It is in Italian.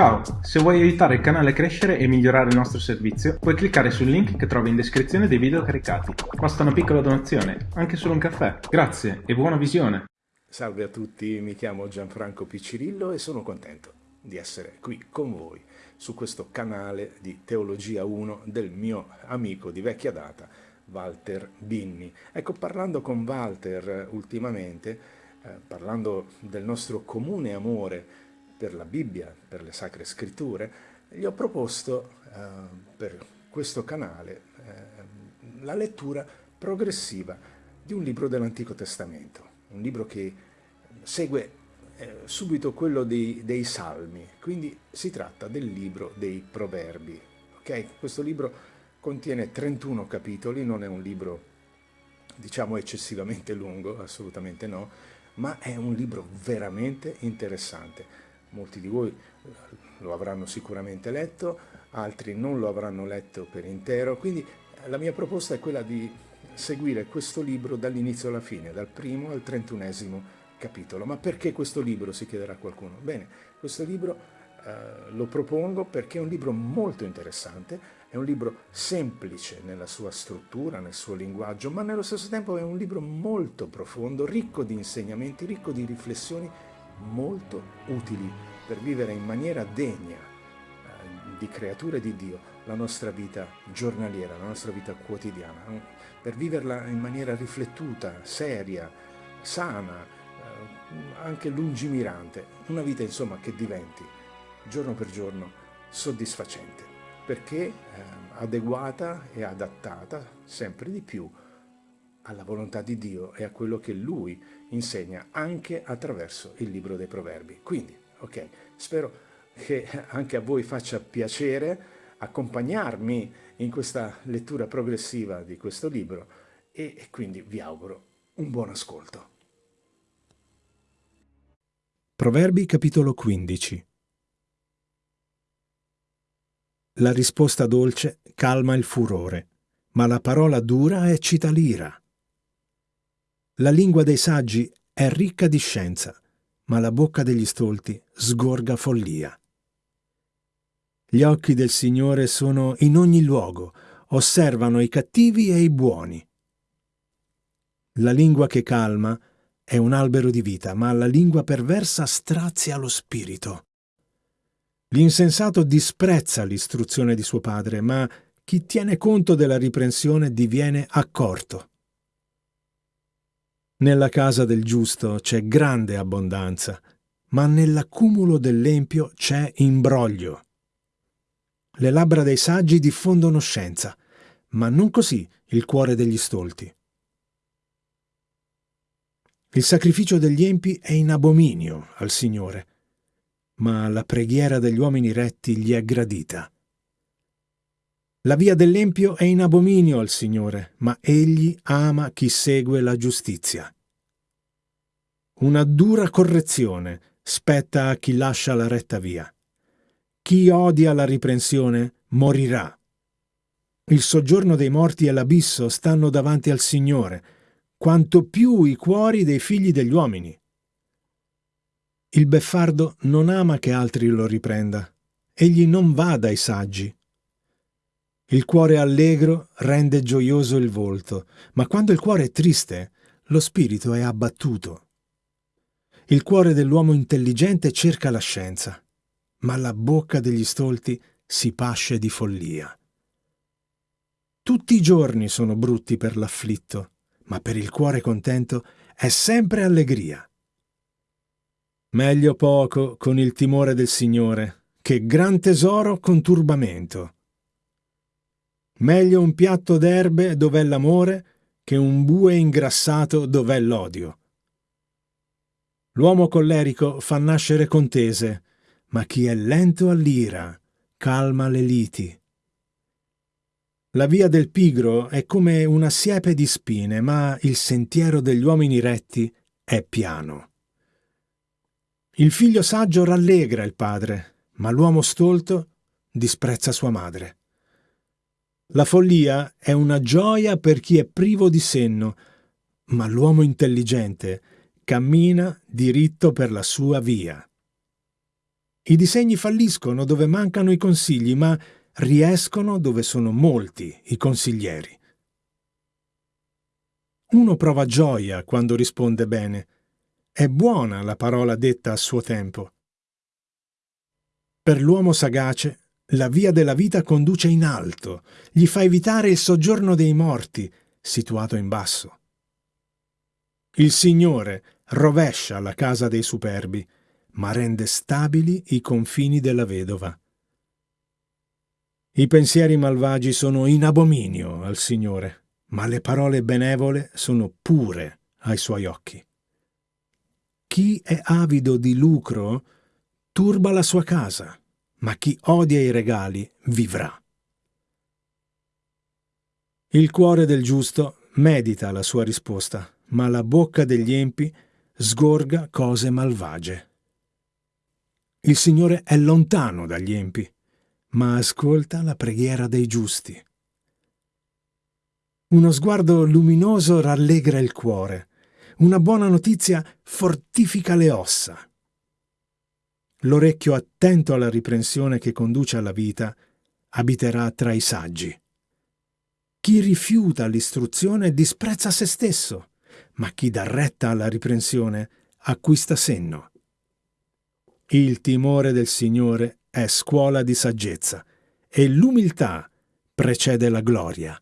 Ciao, se vuoi aiutare il canale a crescere e migliorare il nostro servizio, puoi cliccare sul link che trovi in descrizione dei video caricati. Basta una piccola donazione, anche solo un caffè. Grazie e buona visione! Salve a tutti, mi chiamo Gianfranco Piccirillo e sono contento di essere qui con voi su questo canale di Teologia 1 del mio amico di vecchia data, Walter Binni. Ecco, parlando con Walter ultimamente, eh, parlando del nostro comune amore per la Bibbia, per le Sacre Scritture, gli ho proposto eh, per questo canale eh, la lettura progressiva di un libro dell'Antico Testamento, un libro che segue eh, subito quello dei, dei, Salmi, quindi si tratta del libro dei Proverbi. Okay? Questo libro contiene 31 capitoli, non è un libro diciamo eccessivamente lungo, assolutamente no, ma è un libro veramente interessante molti di voi eh, lo avranno sicuramente letto, altri non lo avranno letto per intero, quindi eh, la mia proposta è quella di seguire questo libro dall'inizio alla fine, dal primo al trentunesimo capitolo. Ma perché questo libro, si chiederà qualcuno? Bene, questo libro eh, lo propongo perché è un libro molto interessante, è un libro semplice nella sua struttura, nel suo linguaggio, ma nello stesso tempo è un libro molto profondo, ricco di insegnamenti, ricco di riflessioni molto utili per vivere in maniera degna eh, di creature di Dio la nostra vita giornaliera, la nostra vita quotidiana, per viverla in maniera riflettuta, seria, sana, eh, anche lungimirante, una vita insomma che diventi giorno per giorno soddisfacente, perché eh, adeguata e adattata sempre di più alla volontà di Dio e a quello che Lui insegna anche attraverso il libro dei proverbi. Quindi, ok, spero che anche a voi faccia piacere accompagnarmi in questa lettura progressiva di questo libro e quindi vi auguro un buon ascolto. Proverbi capitolo 15 La risposta dolce calma il furore, ma la parola dura eccita l'ira. La lingua dei saggi è ricca di scienza, ma la bocca degli stolti sgorga follia. Gli occhi del Signore sono in ogni luogo, osservano i cattivi e i buoni. La lingua che calma è un albero di vita, ma la lingua perversa strazia lo spirito. L'insensato disprezza l'istruzione di suo padre, ma chi tiene conto della riprensione diviene accorto. Nella casa del giusto c'è grande abbondanza, ma nell'accumulo dell'empio c'è imbroglio. Le labbra dei saggi diffondono scienza, ma non così il cuore degli stolti. Il sacrificio degli empi è in abominio al Signore, ma la preghiera degli uomini retti gli è gradita. La via dell'empio è in abominio al Signore, ma egli ama chi segue la giustizia. Una dura correzione spetta a chi lascia la retta via. Chi odia la riprensione morirà. Il soggiorno dei morti e l'abisso stanno davanti al Signore, quanto più i cuori dei figli degli uomini. Il beffardo non ama che altri lo riprenda, egli non va dai saggi. Il cuore allegro rende gioioso il volto, ma quando il cuore è triste, lo spirito è abbattuto. Il cuore dell'uomo intelligente cerca la scienza, ma la bocca degli stolti si pasce di follia. Tutti i giorni sono brutti per l'afflitto, ma per il cuore contento è sempre allegria. Meglio poco con il timore del Signore che gran tesoro con turbamento. Meglio un piatto d'erbe dov'è l'amore che un bue ingrassato dov'è l'odio. L'uomo collerico fa nascere contese, ma chi è lento all'ira calma le liti. La via del pigro è come una siepe di spine, ma il sentiero degli uomini retti è piano. Il figlio saggio rallegra il padre, ma l'uomo stolto disprezza sua madre. La follia è una gioia per chi è privo di senno, ma l'uomo intelligente cammina diritto per la sua via. I disegni falliscono dove mancano i consigli, ma riescono dove sono molti i consiglieri. Uno prova gioia quando risponde bene. È buona la parola detta a suo tempo. Per l'uomo sagace, la via della vita conduce in alto, gli fa evitare il soggiorno dei morti, situato in basso. Il Signore rovescia la casa dei superbi, ma rende stabili i confini della vedova. I pensieri malvagi sono in abominio al Signore, ma le parole benevole sono pure ai suoi occhi. Chi è avido di lucro turba la sua casa, ma chi odia i regali vivrà. Il cuore del giusto medita la sua risposta, ma la bocca degli empi sgorga cose malvagie. Il Signore è lontano dagli empi, ma ascolta la preghiera dei giusti. Uno sguardo luminoso rallegra il cuore, una buona notizia fortifica le ossa. L'orecchio attento alla riprensione che conduce alla vita abiterà tra i saggi. Chi rifiuta l'istruzione disprezza se stesso ma chi dà retta alla riprensione acquista senno. Il timore del Signore è scuola di saggezza e l'umiltà precede la gloria.